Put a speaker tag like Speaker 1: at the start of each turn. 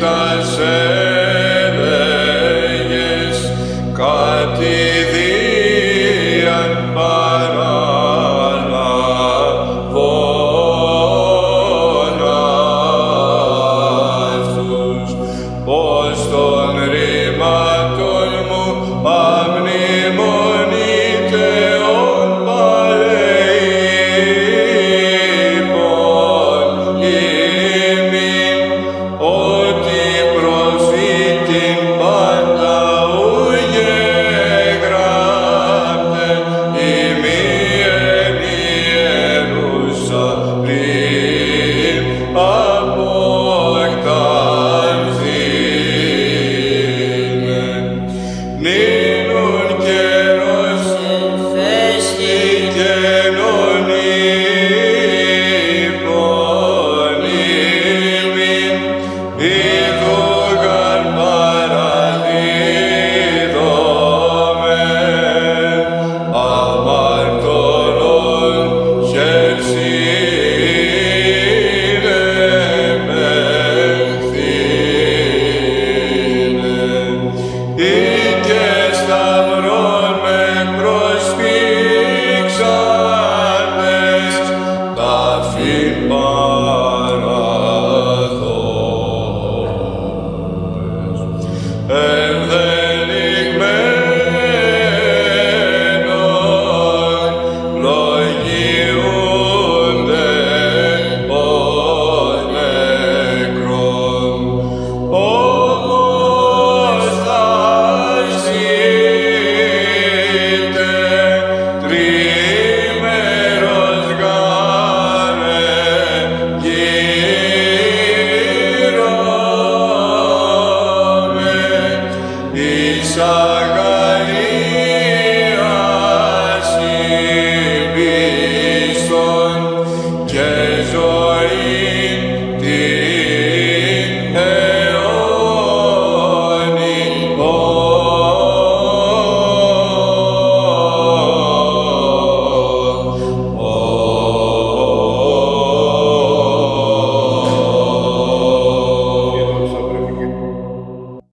Speaker 1: does name. Ee,